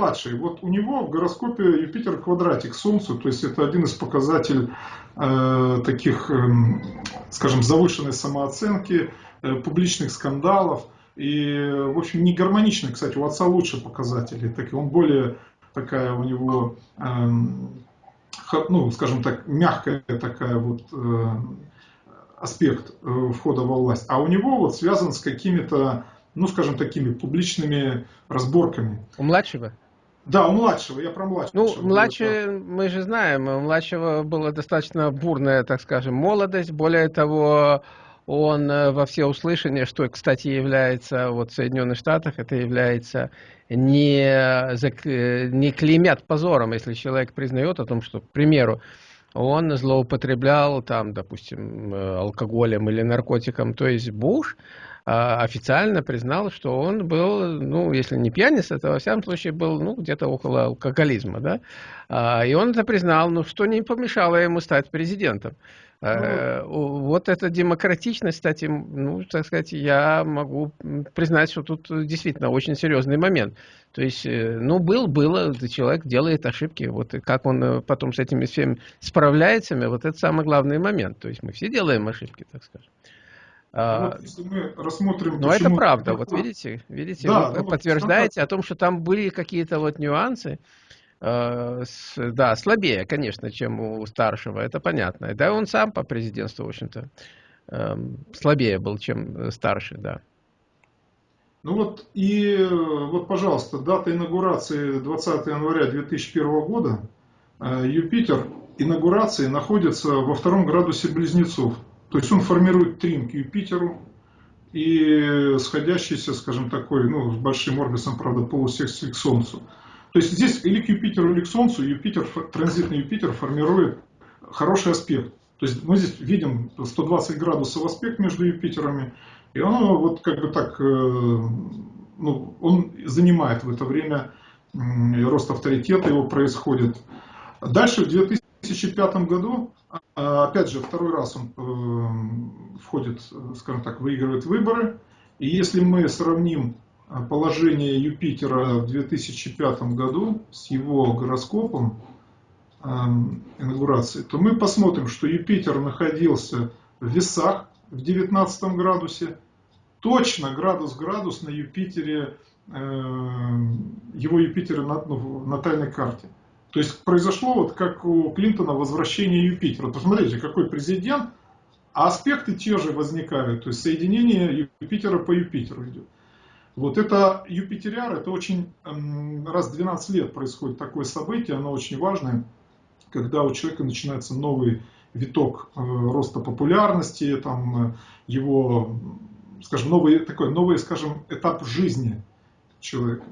младший. Вот у него в гороскопе Юпитер квадратик Солнцу, то есть это один из показателей э, таких, э, скажем, завышенной самооценки, э, публичных скандалов. И, в общем, не гармоничный, кстати, у отца лучше показатели. Так, он более такая у него, э, ну, скажем так, мягкая такая вот э, аспект э, входа во власть. А у него вот связан с какими-то ну, скажем, такими публичными разборками. У младшего? Да, у младшего, я про младшего. Ну, младший, мы же знаем, у младшего была достаточно бурная, так скажем, молодость. Более того, он э, во все услышания, что, кстати, является вот в Соединенных Штатах, это является не, не клеймят позором, если человек признает о том, что, к примеру, он злоупотреблял там, допустим, э, алкоголем или наркотиком. То есть Буш официально признал, что он был, ну, если не пьяница, то во всяком случае был, ну, где-то около алкоголизма, да. А, и он это признал, ну, что не помешало ему стать президентом. А, ну, вот эта демократичность, кстати, ну, так сказать, я могу признать, что тут действительно очень серьезный момент. То есть, э, ну, был, было, человек делает ошибки. Вот как он э, потом с этими всеми справляется, вот это самый главный момент. То есть мы все делаем ошибки, так скажем. А, вот, если мы рассмотрим... Но почему... это правда, вот видите, видите, да, вы ну, подтверждаете о том, что там были какие-то вот нюансы, э, с, да, слабее, конечно, чем у старшего, это понятно. Да, он сам по президентству, в общем-то, э, слабее был, чем старший, да. Ну вот, и вот, пожалуйста, дата инаугурации 20 января 2001 года, э, Юпитер инаугурации находится во втором градусе Близнецов. То есть он формирует трин к Юпитеру и сходящийся, скажем, такой, ну, с большим орбисом, правда, полусекции к Солнцу. То есть здесь или к Юпитеру, или к Солнцу, Юпитер, транзитный Юпитер формирует хороший аспект. То есть мы здесь видим 120 градусов аспект между Юпитерами, и он вот как бы так, э, ну, он занимает в это время рост авторитета его происходит. Дальше в 2005 году а, опять же, второй раз он э, входит, скажем так, выигрывает выборы. И если мы сравним э, положение Юпитера в 2005 году с его гороскопом э, инаугурации, то мы посмотрим, что Юпитер находился в весах в 19 градусе, точно градус-градус на Юпитере, его Юпитера на, ну, натальной карте. То есть произошло вот как у Клинтона возвращение Юпитера. Посмотрите, какой президент, а аспекты те же возникают. То есть соединение Юпитера по Юпитеру идет. Вот это Юпитериар, это очень раз в 12 лет происходит такое событие, оно очень важное, когда у человека начинается новый виток э, роста популярности, там, э, его, скажем, новый, такой новый, скажем, этап жизни человека.